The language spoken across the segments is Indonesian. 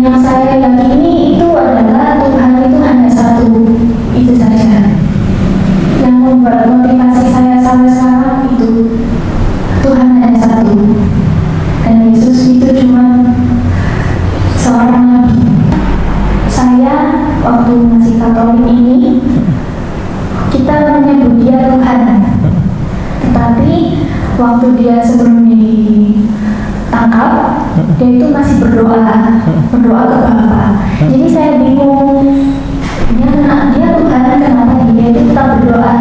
yang saya yakini itu adalah Tuhan itu hanya satu. Itu saja. Yang membuat motivasi saya sampai sekarang itu Tuhan hanya satu. Dan Yesus itu cuma seorang nabi. Saya waktu masih Katolik ini kita menyebut dia Tuhan. Tetapi waktu dia sebelum ditangkap, dia itu masih berdoa, berdoa ke Bapa. Jadi saya bingung, dia, dia Tuhan, kenapa dia itu tetap berdoa?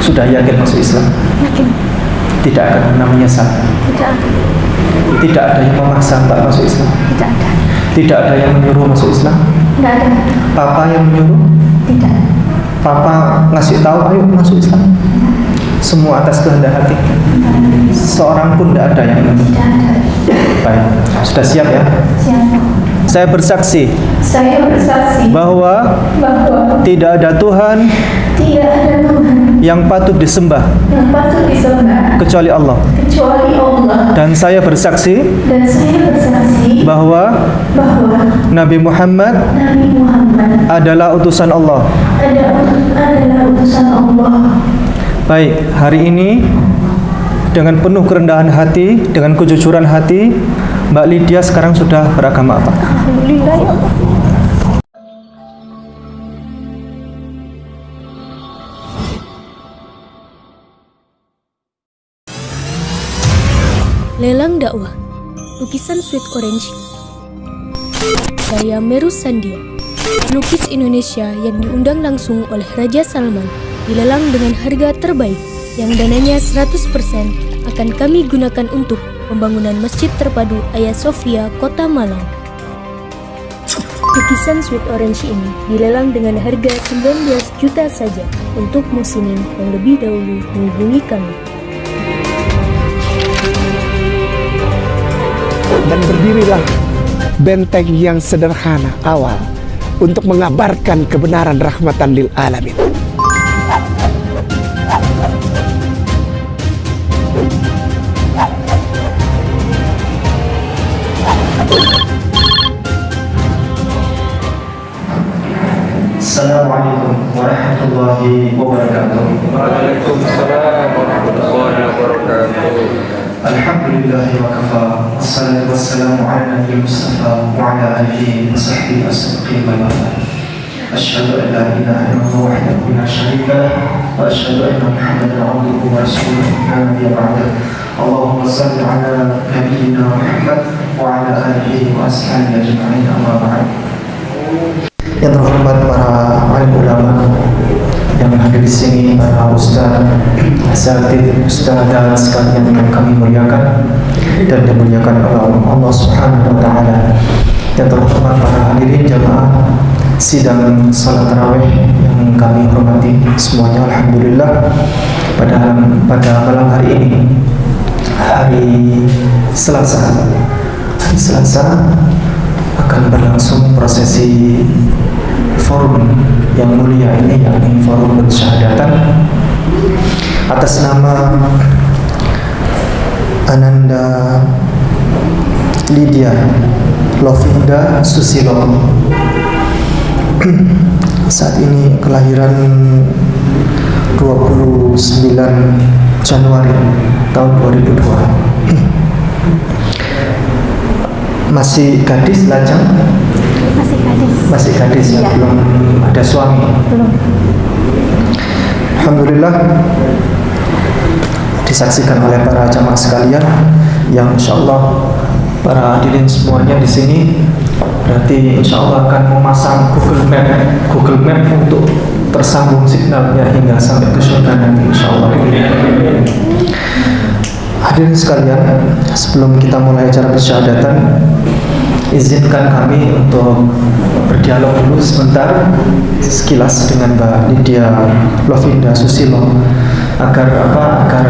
Sudah yakin masuk Islam? Yakin, Tidak akan pernah menyesal. tidak ada, Tidak ada yang memaksa Mbak masuk Islam. tidak ada, Tidak ada yang menyuruh masuk Islam. tidak ada, Papa yang menyuruh. tidak, Papa ngasih tahu, ayo masuk Islam. Semua atas kehendak hati. Seorang pun tidak ada yang ada. Baik, sudah siap ya? Siapa? Saya bersaksi Saya bersaksi bahwa bahwa tidak ada Tuhan tidak ada Tuhan yang patut disembah yang patut disembah kecuali Allah. kecuali Allah. Dan saya bersaksi Dan saya bersaksi bahwa bahwa Nabi Muhammad Nabi Muhammad adalah utusan Allah. ada adalah utusan Allah. Baik, hari ini dengan penuh kerendahan hati, dengan kejujuran hati, Mbak Lydia sekarang sudah beragama apa? Alhamdulillah ya Allah. Lelang dakwah Lukisan Sweet Orange Karya Meru Sandia Lukis Indonesia yang diundang langsung oleh Raja Salman dilelang dengan harga terbaik yang dananya 100% akan kami gunakan untuk pembangunan Masjid Terpadu Ayah Sofia, Kota Malang. Lukisan Sweet Orange ini dilelang dengan harga 19 juta saja untuk musimin yang lebih dahulu menghubungi kami. dan berdirilah benteng yang sederhana awal untuk mengabarkan kebenaran rahmatan lil alamin. Assalamualaikum warahmatullahi wabarakatuh. Waalaikumsalam warahmatullahi wabarakatuh. Alhamdulillah wa kafa. Wassalatu wassalamu ala nabi Mustafa wa ala alihi wa sahbihi as-siddiqin wal wafat. Asyhadu an la ilaha illallah wahdahu la syarika lah wa asyhadu anna Muhammadan abduhu wa rasuluh la nabiyya ba'dah. Allahumma salli ala nabiyyina Muhammad wa ala alihi wa ashabihi ajma'in amma ba'd. Yang terhormat para alim ulama yang hadir di sini, para ustaz, asatid, ustazah sekalian yang kami muliakan dan dimuliakan oleh Allah Subhanahu wa taala. Yang terhormat para hadirin jamaah sidang salat tarawih yang kami hormati semuanya alhamdulillah pada pada malam hari ini hari Selasa hari Selasa akan berlangsung prosesi forum yang mulia ini yakni forum pensyahadatan atas nama Ananda Lydia Lovinda Susilo. Saat ini kelahiran 29 Januari tahun 2002 masih gadis lajang gadis. masih gadis ya, belum ada suami Belum. Alhamdulillah disaksikan oleh para jamaah sekalian yang insya Allah para hadirin semuanya di sini berarti insya Allah akan memasang Google Map Google Map untuk tersambung signalnya hingga sampai ke surga nanti insya Allah hadirin sekalian sebelum kita mulai acara persyahadatan izinkan kami untuk berdialog dulu sebentar sekilas dengan Mbak Lydia Lovinda Susilo agar apa agar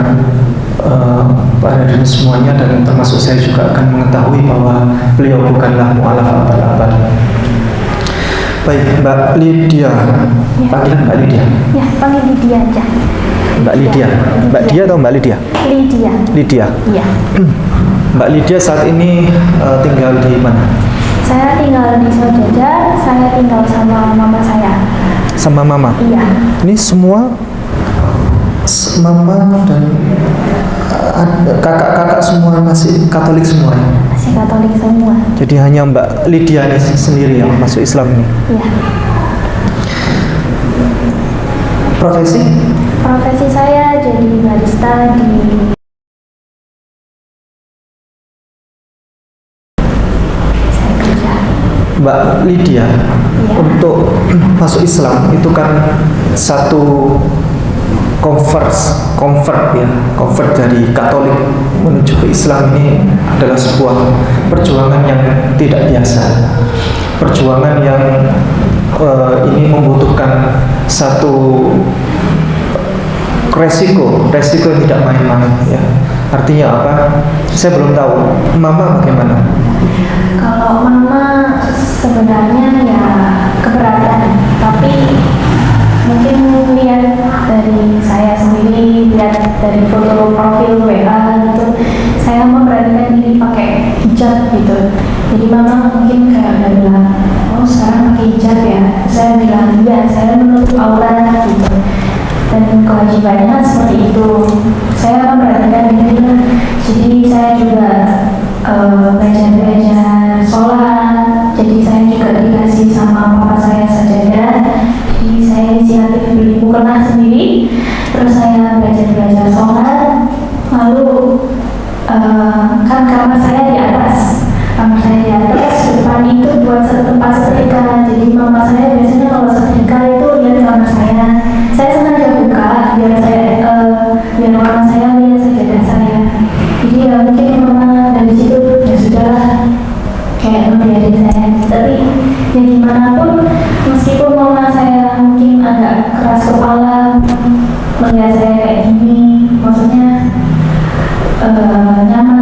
eh, para hadirin semuanya dan termasuk saya juga akan mengetahui bahwa beliau bukanlah mualaf abal-abal. Baik, Mbak Lydia, panggilan Mbak Lydia, Ya, panggil Lydia aja. Mbak Lydia, Mbak Dia atau Mbak Lydia? Lydia. Lydia. Iya. Mbak Lydia saat ini eh, tinggal di mana? Saya tinggal di Sojajar, saya tinggal sama mama saya. Sama mama. Iya. Ini semua mama dan uh, kakak-kakak semua masih Katolik semua. ya? Masih Katolik semua. Jadi hanya Mbak Lydia ini sendiri yang masuk Islam ini. Iya. Profesi? Profesi saya jadi barista di saya kerja. Mbak Lydia Iya. untuk masuk Islam itu kan satu convert convert ya convert dari Katolik menuju ke Islam ini adalah sebuah perjuangan yang tidak biasa. Perjuangan yang eh, ini membutuhkan satu resiko resiko yang tidak main-main ya. Artinya apa? Saya belum tahu. Mama bagaimana? Kalau mama sebenarnya ya keberatan, tapi mungkin lihat dari saya sendiri, lihat dari foto profil WA gitu, saya memberanikan diri pakai hijab gitu. Jadi mama mungkin kayak udah bilang, oh sekarang pakai hijab ya. Saya bilang iya, saya menutup aurat gitu. Dan kewajibannya kan seperti itu. Saya memberanikan diri. Jadi saya juga eh, belajar-belajar sholat. Dikasih sama papa saya sajadah. Jadi saya inisiatif beli mukena sendiri. Terus saya belajar-belajar sholat. Lalu eh, kan kamar saya di atas. Kamar saya di atas, depan itu buat tempat setrika. Jadi mama saya melihat saya kayak gini, maksudnya eh, nyaman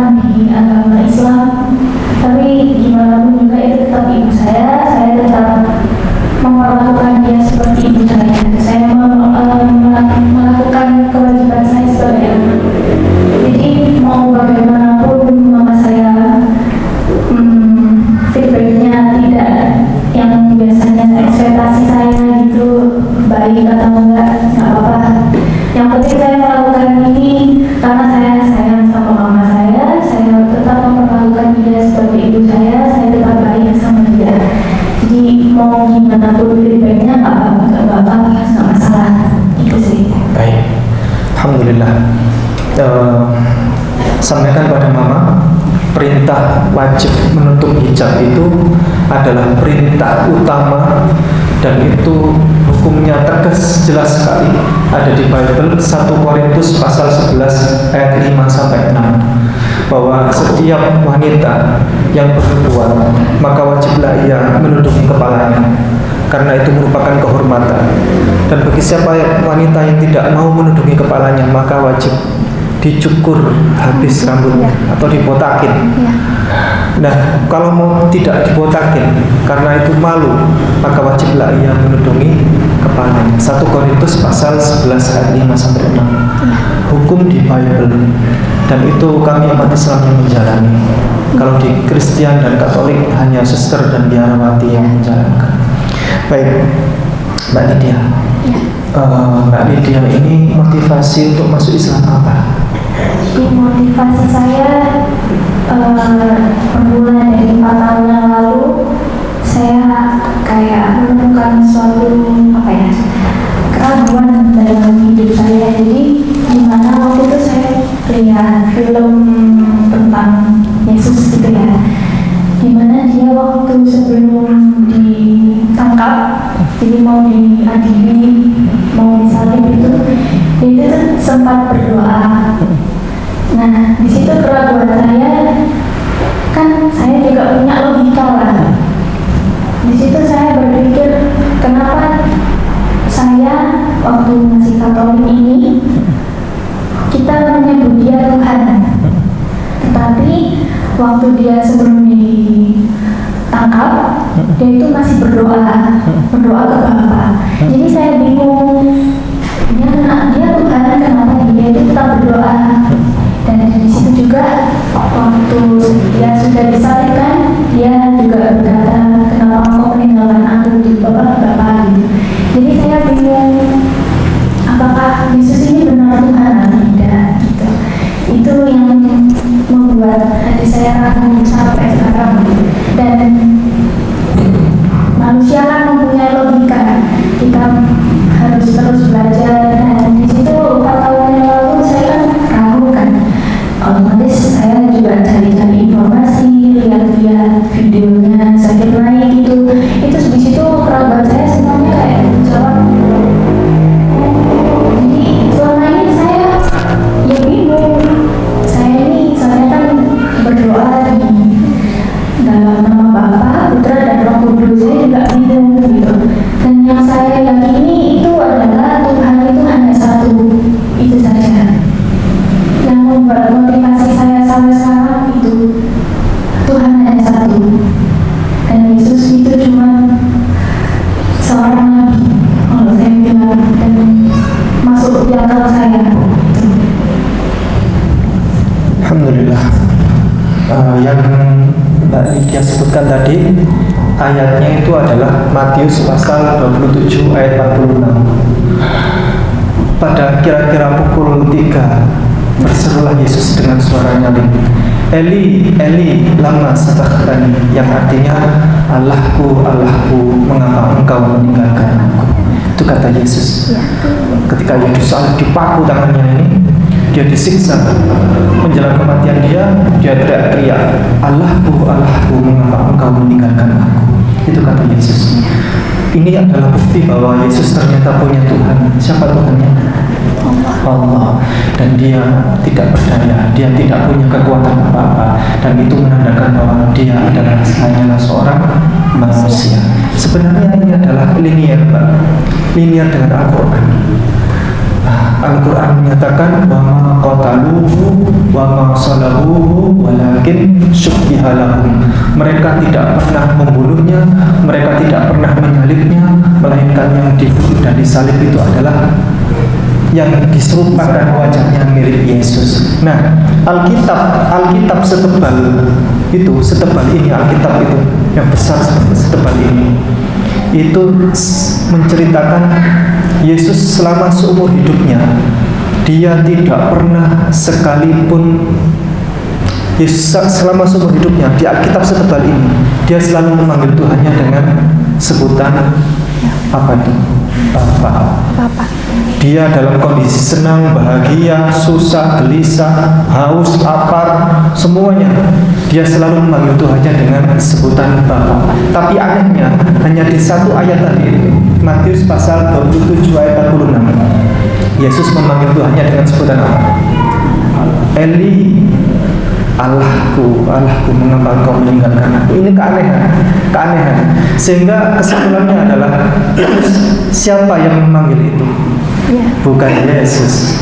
nggak apa-apa nggak apa-apa nggak masalah. Itu sih. Baik, Alhamdulillah. Eh, sampaikan pada mama, perintah wajib menutup hijab itu adalah perintah utama dan itu hukumnya tegas jelas sekali. Ada di Bible 1 Korintus pasal 11 ayat 5 sampai 6 bahwa setiap wanita yang bernubuat maka wajiblah ia menutupi kepalanya karena itu merupakan kehormatan dan bagi siapa wanita yang tidak mau menutupi kepalanya maka wajib dicukur habis rambutnya atau dibotakin Nah, kalau mau tidak dibotakin karena itu malu, maka wajiblah ia menutupi kepalanya. 1 Korintus pasal 11 ayat 5 sampai 6. Hukum di Bible dan itu kami umat Islam yang menjalani. Kalau di Kristen dan Katolik hanya suster dan biarawati yang menjalankan. Baik, Mbak Lydia. Eh, Mbak Lydia ini motivasi untuk masuk Islam apa? Jadi motivasi saya eh, bermula dari empat tahun yang lalu saya kayak menemukan suatu apa ya keraguan dalam hidup saya. Jadi gimana waktu itu saya lihat film tentang Yesus gitu ya, di mana dia waktu sebelum ditangkap, jadi mau diadili, mau disalib itu, itu sempat berdoa. Nah, di situ keraguan saya kan saya juga punya logika lah. Di situ saya berpikir kenapa saya waktu masih Katolik ini kita menyebut dia Tuhan, tetapi waktu dia sebelum tangkap dia itu masih berdoa berdoa ke bapak jadi saya bingung dia dia Tuhan kenapa dia itu tetap berdoa. Dan dari situ juga waktu dia sudah disalibkan dia juga berkata kenapa kamu meninggalkan aku di Bapak Bapak gitu. jadi saya bingung apakah Yesus ini benar Tuhan atau tidak gitu. Itu yang membuat hati saya akan sampai sekarang. Dan manusia kan mempunyai logika. Kita harus terus belajar. Dan di situ Ayatnya itu adalah Matius pasal 27 ayat 46 Pada kira-kira pukul 3 Berserulah Yesus dengan suara nyaring Eli, Eli, lama sabachthani Yang artinya Allahku, Allahku, mengapa engkau meninggalkan aku? Itu kata Yesus. Ketika Yesus dipaku tangannya ini dia disiksa. Menjelang kematian dia dia teriak-teriak Allahku Allahku mengapa engkau meninggalkan aku? Itu kata Yesus. Ini adalah bukti bahwa Yesus ternyata punya Tuhan. Siapa Tuhannya? Allah. Dan dia tidak berdaya dia tidak punya kekuatan apa-apa. Dan itu menandakan bahwa dia adalah hanyalah seorang manusia. Sebenarnya ini adalah linier Pak. Linier dengan Al-Quran Al-Quran menyatakan wama qataluhu wama salabuhu walakin syubbihalahum mereka tidak pernah membunuhnya mereka tidak pernah menyalibnya melainkan yang dibunuh dan disalib itu adalah yang diserupakan wajahnya mirip Yesus. Nah, Alkitab, Alkitab setebal itu, setebal ini Alkitab itu yang besar setebal ini, itu menceritakan Yesus selama seumur hidupnya dia tidak pernah sekalipun Yesus selama seumur hidupnya di Alkitab setebal ini dia selalu memanggil Tuhannya dengan sebutan apa itu? Bapa. Bapak. Dia dalam kondisi senang, bahagia, susah, gelisah, haus, lapar, semuanya dia selalu memanggil Tuhannya dengan sebutan Bapa. Tapi anehnya hanya di satu ayat tadi Matius pasal 27 ayat 46 Yesus memanggil Tuhannya dengan sebutan apa? Eli Allahku, Allahku mengapa engkau meninggalkan aku? Ini keanehan, keanehan. Sehingga kesimpulannya adalah Siapa yang memanggil itu? Bukan Yesus.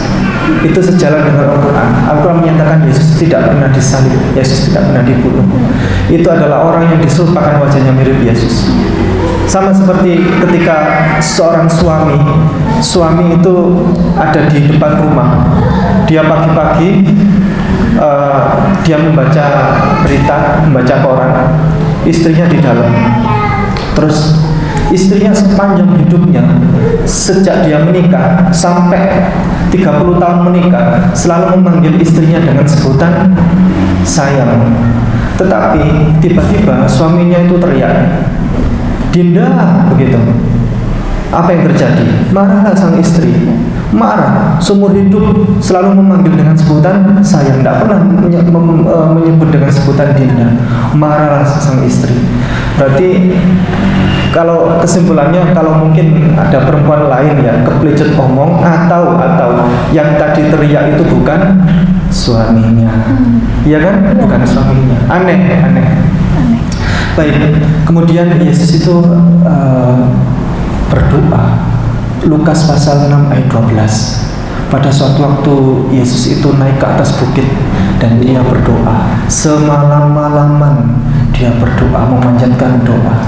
Itu sejalan dengan Al-Quran. Al-Quran menyatakan Yesus tidak pernah disalib Yesus tidak pernah dibunuh. Itu adalah orang yang diserupakan wajahnya mirip Yesus. Sama seperti ketika seorang suami suami itu ada di depan rumah. Dia pagi-pagi uh, dia membaca berita membaca koran istrinya di dalam terus istrinya sepanjang hidupnya sejak dia menikah sampai 30 tahun menikah selalu memanggil istrinya dengan sebutan sayang tetapi tiba-tiba suaminya itu teriak Dinda begitu. Apa yang terjadi? Marahlah sang istri. Marah, seumur hidup selalu memanggil dengan sebutan sayang, tidak pernah e, menyebut dengan sebutan Dinda. Marahlah sang istri. Berarti kalau kesimpulannya kalau mungkin ada perempuan lain ya keplecut omong atau atau yang tadi teriak itu bukan suaminya, ya kan? Bukan suaminya. Aneh, aneh. Baik, kemudian Yesus itu uh, berdoa. Lukas pasal 6 ayat 12. Pada suatu waktu Yesus itu naik ke atas bukit dan dia berdoa. Semalam-malaman dia berdoa, memanjatkan doa.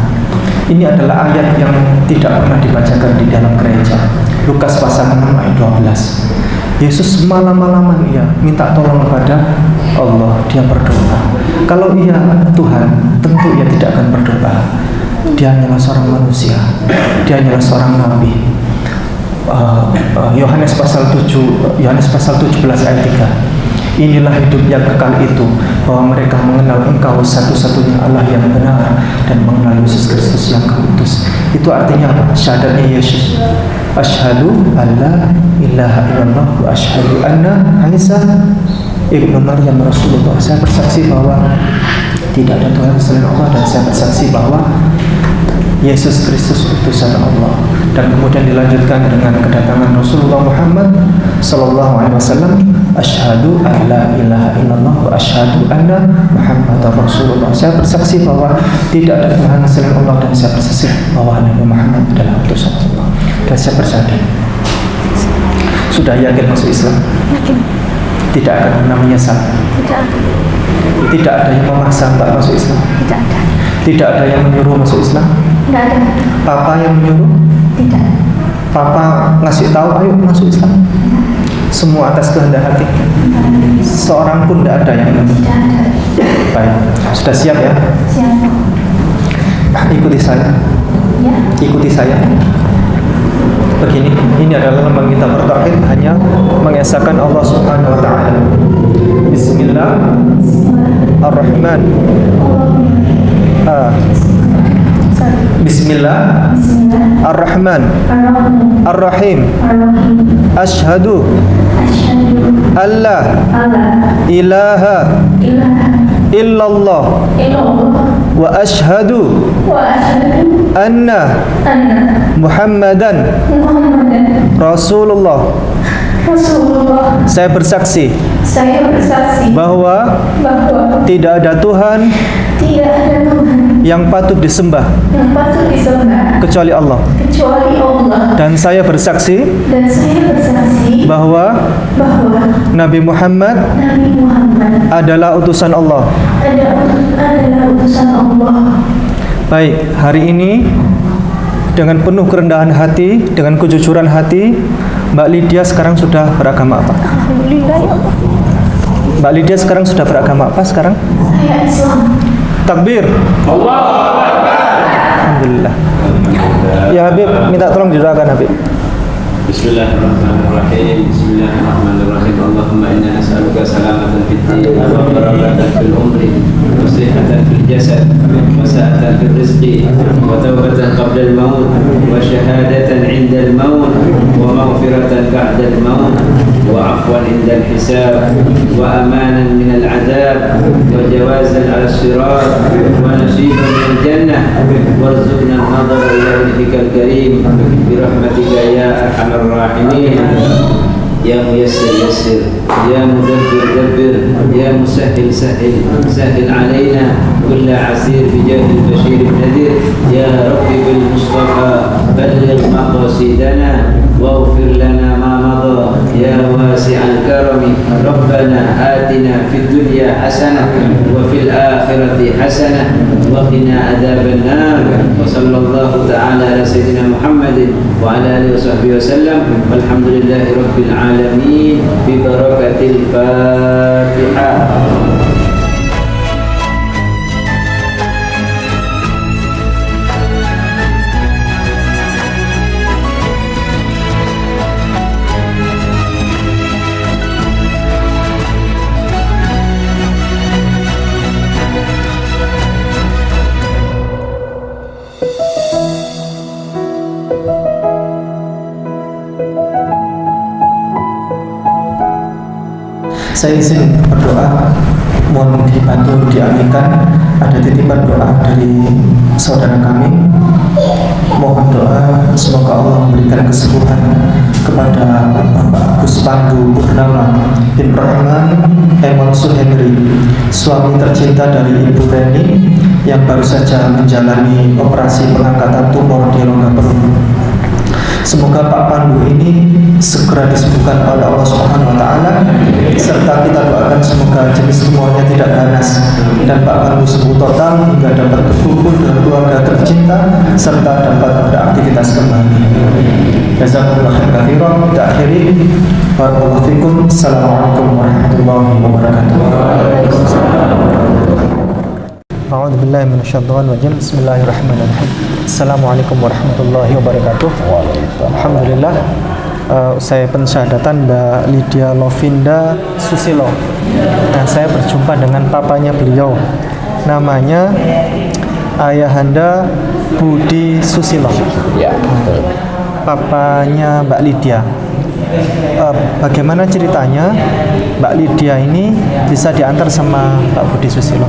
Ini adalah ayat yang tidak pernah dibacakan di dalam gereja. Lukas pasal 6 ayat 12. Yesus malam-malaman ia minta tolong kepada Allah, dia berdoa. Kalau ia Tuhan, tentu ia tidak akan berdoa. Dia hanyalah seorang manusia. Dia hanyalah seorang nabi. Yohanes uh, uh, pasal 7 Yohanes pasal 17 ayat 3 Inilah hidup yang kekal itu bahwa mereka mengenal Engkau satu-satunya Allah yang benar dan mengenal Yesus Kristus yang Kau utus. Itu artinya apa? Syahadatnya Yesus. Asyhadu alla ilaha illallah wa asyhadu anna Isa Ibnu Maryam Rasulullah. Saya bersaksi bahwa tidak ada Tuhan selain Allah dan saya bersaksi bahwa Yesus Kristus utusan Allah. Dan kemudian dilanjutkan dengan kedatangan Rasulullah Muhammad sallallahu alaihi wasallam. Asyhadu an la ilaha illallah wa asyhadu anna muhammadar rasulullah. Saya bersaksi bahwa tidak ada Tuhan selain Allah dan saya bersaksi bahwa Nabi Muhammad adalah utusan Allah. Dan saya bersaksi. Sudah yakin masuk Islam? Yakin. tidak akan pernah menyesal Tidak ada. tidak ada yang memaksa mbak masuk Islam? Tidak ada. tidak ada yang menyuruh masuk Islam Tidak ada. papa yang menyuruh Tidak. Papa ngasih tahu, ayo masuk Islam. Semua atas kehendak hati. Seorang pun tidak ada yang Tidak ada. baik. Sudah siap ya? Siapa? Ikuti saya. Ya. Ikuti saya. Begini, ini adalah lambang kita bertauhid hanya mengesahkan Allah Subhanahu wa taala. Bismillahirrahman. Ah, Sorry. Bismillah Bismillah. Ar-Rahman. Ar-Rahim. Ashhadu Asyhadu alla alla ilaha illallah illallah wa ashhadu anna anna Muhammadan Muhammadan Rasulullah. Rasulullah. Saya bersaksi Saya bersaksi bahwa bahwa tidak ada Tuhan tidak ada Tuhan yang patut disembah yang patut disembah kecuali Allah. kecuali Allah. Dan saya bersaksi Dan saya bersaksi bahwa bahwa Nabi Muhammad Nabi Muhammad adalah utusan Allah. ada adalah utusan Allah. Baik, hari ini dengan penuh kerendahan hati, dengan kejujuran hati, Mbak Lydia sekarang sudah beragama apa? Alhamdulillah ya Allah. Mbak Lydia sekarang sudah beragama apa sekarang? Saya Islam. Takbir. Allah. Alhamdulillah. Ya Habib, minta tolong didoakan Habib. Bismillahirrahmanirrahim. الرحيم. بسم الله الرحمن الرحيم اللهم أنا نسالك سلامه في الدين وبركه في العمر وصحه في الجسد وسعه في الرزق وتوبه قبل الموت وشهاده عند الموت ومغفره بعد الموت وعفوا عند الحساب وامانا من العذاب وجوازا على الصراط ونصيبا من الجنه وارزقنا النظر إلى وجهك الكريم برحمتك يا ارحم الراحمين يا ميسر يسر يا مدبر دبر يا مسهل سهل سهل علينا. كل عسير بجاه البشير النذير. يا رب بالمصطفى بلغ مقاصدنا واغفر لنا ما مضى. يا واسع الكرم ربنا آتنا في الدنيا حسنة وفي الآخرة حسنة وقنا عذاب النار. وصلى الله تعالى على سيدنا محمد وعلى آله وصحبه وسلم. والحمد لله رب العالمين. ببركة الفاتحة. Saya izin berdoa mohon dibantu diaminkan. Ada titipan doa dari saudara kami. Mohon doa semoga Allah memberikan kesembuhan kepada Bapak Agus Pandu Purnama bin Rahman Emonsur Henry suami tercinta dari Ibu Reni yang baru saja menjalani operasi pengangkatan tumor di rongga perut Semoga Pak Pandu ini segera disembuhkan oleh Allah Subhanahu wa taala serta kita doakan semoga jenis tumornya tidak ganas dan Pak Pandu sembuh total hingga dapat berkumpul dengan keluarga tercinta serta dapat beraktivitas kembali. Jazakumullah khairan katsiran. Barakallahu fikum. Assalamualaikum warahmatullahi wabarakatuh. A'udzu billahi minasyaitonir rajim. Bismillahirrahmanirrahim. Assalamualaikum warahmatullahi wabarakatuh. Alhamdulillah uh, saya pensyahadatan Mbak Lydia Lovinda Susilo. Nah, saya berjumpa dengan papanya beliau. Namanya Ayahanda Budi Susilo. Ya, Papanya Mbak Lydia. Eh, bagaimana ceritanya Mbak Lydia ini bisa diantar sama Pak Budi Susilo?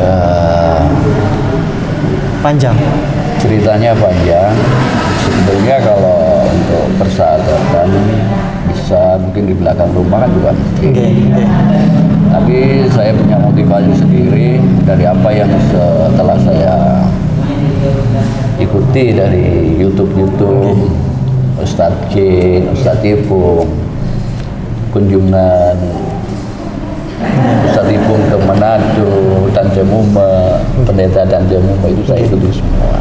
Eh, Panjang. ceritanya panjang. Sebetulnya kalau untuk persahabatan bisa mungkin di belakang rumah kan juga mungkin. Oke. Tapi saya punya motivasi sendiri dari apa yang setelah saya ikuti dari YouTube-YouTube Ustadz Jin, Ustadz Ipung, kunjungan Ustadz Ipung ke Manado, Tanjamuma, pendeta Tanjamuma itu saya ikuti semua.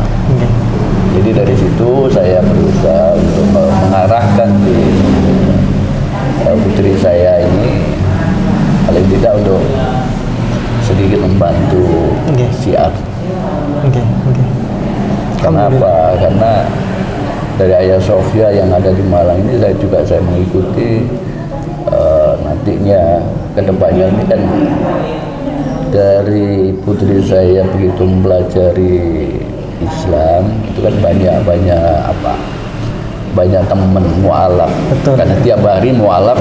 Jadi dari situ saya berusaha untuk me- mengarahkan di eh, putri saya ini paling tidak untuk sedikit membantu. Oke, oke. Kenapa? Karena dari Ayah Sofia yang ada di Malang ini saya juga saya mengikuti eh, nantinya ke depannya ini kan dari putri saya begitu mempelajari Islam itu kan banyak banyak apa banyak teman mualaf. Betul. karena tiap hari mualaf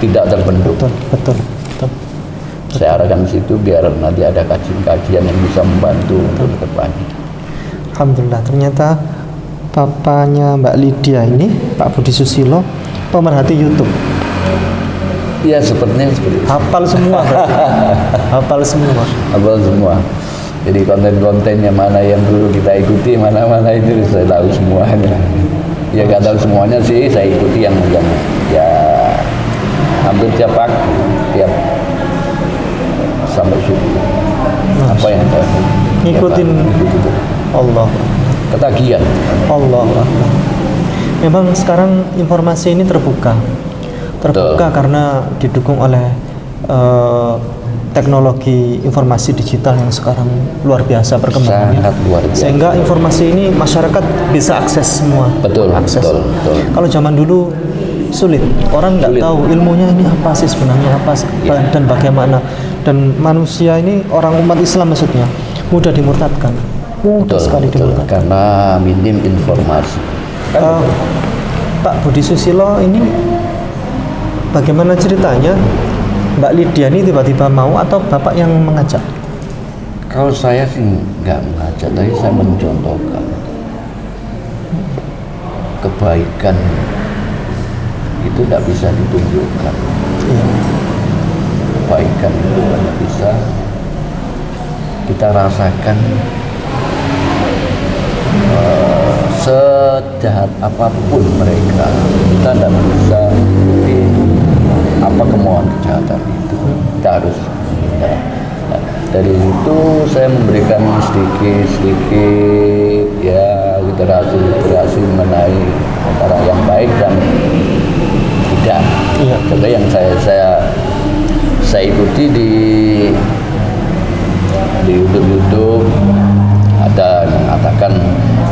tidak terbentuk Betul, betul, betul. saya arahkan ke situ biar nanti ada kajian-kajian yang bisa membantu untuk ke depannya Alhamdulillah ternyata papanya Mbak Lydia ini Pak Budi Susilo pemerhati YouTube ya sepertinya seperti itu hafal semua hafal semua Abang semua. Jadi konten-kontennya mana yang dulu kita ikuti, mana-mana itu saya tahu semuanya. Ya nggak tahu semuanya sih, saya ikuti yang yang ya hampir tiap pagi, tiap sampai subuh. Apa yang saya Ngikutin. tiap pagi, ikuti terus. Allah ketagihan. Allah memang sekarang informasi ini terbuka terbuka Betul. karena didukung oleh eh, teknologi informasi digital yang sekarang luar biasa perkembangannya Sangat luar biasa. sehingga informasi ini masyarakat bisa akses semua Betul, akses betul, betul. kalau zaman dulu sulit orang nggak tahu ilmunya ini apa sih sebenarnya apa sih, Ya. dan bagaimana dan manusia ini orang umat Islam maksudnya mudah dimurtadkan mudah Betul, sekali betul. dimurtadkan Karena minim informasi. Eh, Pak Budi Susilo ini bagaimana ceritanya Mbak Lydia ini tiba-tiba mau atau Bapak yang mengajak? Kalau saya sih nggak mengajak, tapi saya mencontohkan kebaikan itu tidak bisa ditunjukkan. Iya. Kebaikan itu hanya bisa kita rasakan eh, sejahat apa pun mereka, kita tidak bisa apa kemauan kejahatan itu. Kita harus ya, Nah, dari itu saya memberikan sedikit-sedikit ya literasi-literasi mengenai antara yang baik dan tidak. Iya. Contoh yang saya saya saya ikuti di di YouTube YouTube ada yang mengatakan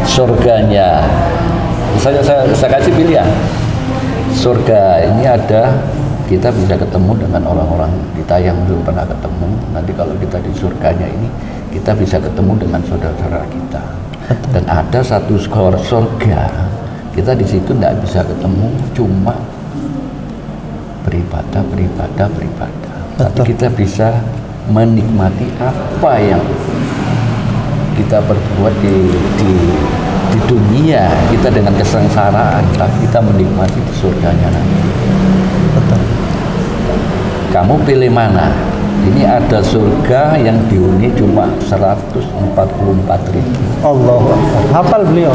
surganya. Misalnya saya, saya kasih pilihan. Surga ini ada kita bisa ketemu dengan orang-orang kita yang belum pernah ketemu. Nanti kalau kita di surganya ini kita bisa ketemu dengan saudara-saudara kita. Dan ada satu skor surga kita di situ tidak bisa ketemu cuma beribadah, beribadah, beribadah. Tapi Betul. kita bisa menikmati apa yang kita berbuat di, di di dunia kita dengan kesengsaraan, tapi kita menikmati di surganya nanti. Betul. Kamu pilih mana? Ini ada surga yang dihuni cuma 144 ribu. Allah. Hafal beliau.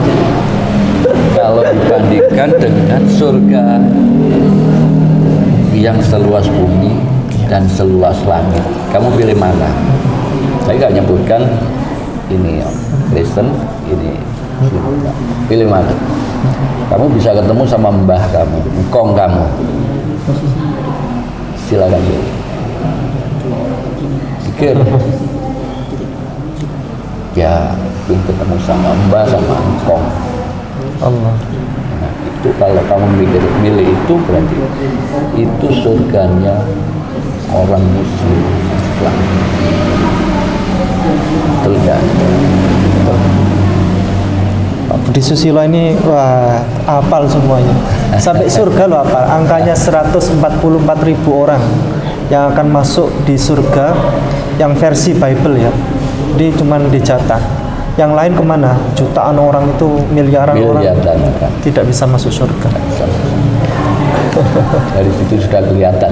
Kalau dibandingkan dengan surga yang seluas bumi dan seluas langit, kamu pilih mana? Saya nggak nyebutkan ini Kristen, ini. Pilih mana? Kamu bisa ketemu sama mbah kamu, engkong kamu. Silakan. Pikir. Ya, ingin ketemu sama mbah sama engkong. Allah. Nah, itu kalau kamu mikir milih itu berarti itu surganya orang muslim Islam. Nggak? Pak Budi Susilo ini wah hafal semuanya. Sampai surga loh hafal. Angkanya 144 ribu orang yang akan masuk di surga yang versi Bible ya. Jadi cuman dijatah. Yang lain ke mana? Jutaan orang itu, miliaran orang Miliaran orang. tidak bisa masuk surga. Dari situ sudah kelihatan.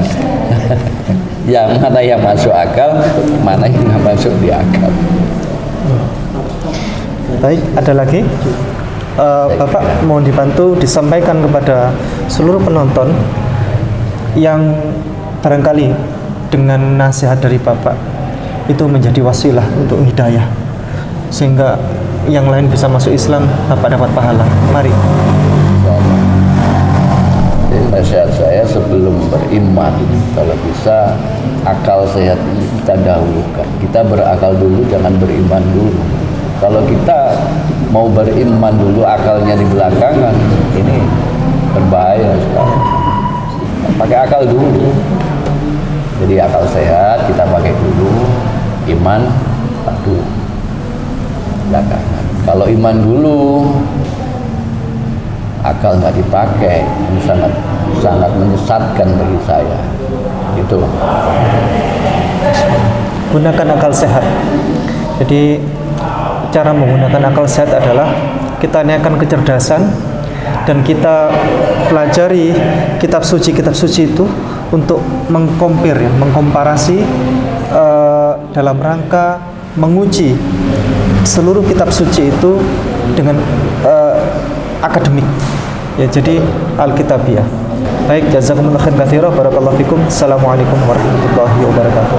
yang mana yang masuk akal, mana yang nggak masuk di akal. Baik, ada lagi? Eh, Bapak mohon dibantu disampaikan kepada seluruh penonton yang barangkali dengan nasihat dari Bapak itu menjadi wasilah untuk hidayah sehingga yang lain bisa masuk Islam Bapak dapat pahala. Mari. Nasihat saya sebelum beriman, kalau bisa akal sehat kita dahulukan. Kita berakal dulu, jangan beriman dulu. Kalau kita mau beriman dulu, akalnya di belakangan, ini berbahaya sekali. Pakai akal dulu. Jadi akal sehat kita pakai dulu, iman satu belakangan. Kalau iman dulu, akal nggak dipakai ini sangat sangat menyesatkan bagi saya itu Gunakan akal sehat. Jadi cara menggunakan akal sehat adalah kita niatkan kecerdasan dan kita pelajari kitab suci. Kitab suci itu untuk mengkompir ya, mengkomparasi eh, dalam rangka menguji seluruh kitab suci itu dengan eh, akademik. Ya jadi alkitabiah baik jazakumullah khairan katsira. Barakallahu fikum. Assalamualaikum warahmatullahi wabarakatuh